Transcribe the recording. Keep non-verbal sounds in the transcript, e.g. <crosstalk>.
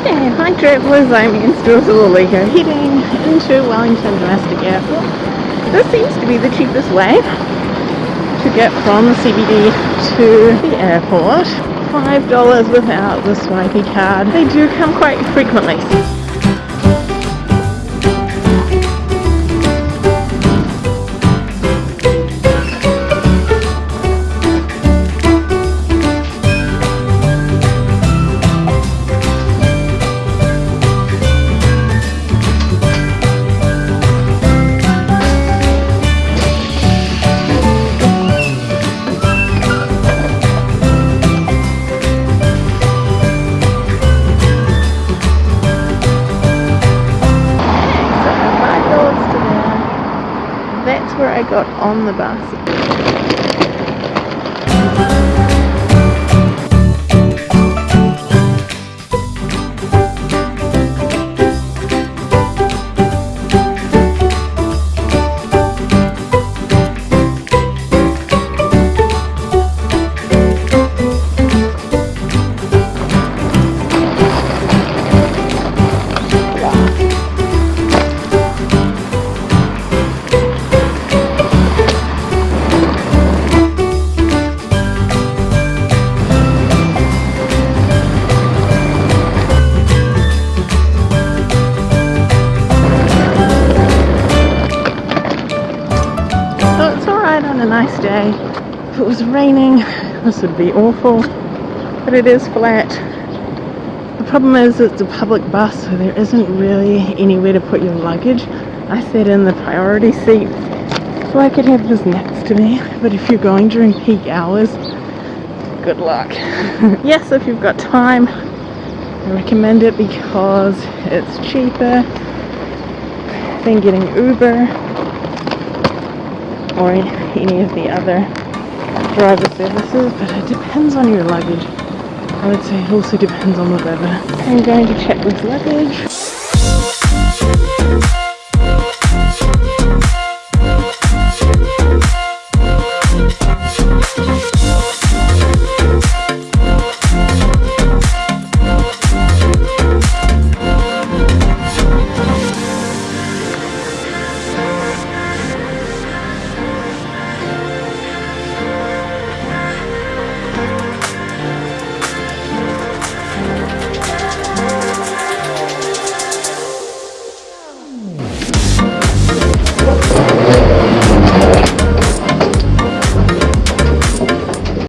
Okay, hi travellers, I'm Stills Loligo heading into Wellington Domestic Airport. This seems to be the cheapest way to get from the CBD to the airport. $5 without the swipey card. They do come quite frequently. That's where I got on the bus. Nice day. If it was raining, this would be awful. But it is flat. The problem is it's a public bus, so there isn't really anywhere to put your luggage. I sat in the priority seat so I could have this next to me. But if you're going during peak hours, good luck. <laughs> yes, if you've got time, I recommend it because it's cheaper than getting Uber or any of the other driver services, but it depends on your luggage. I would say it also depends on the weather. I'm going to check with luggage.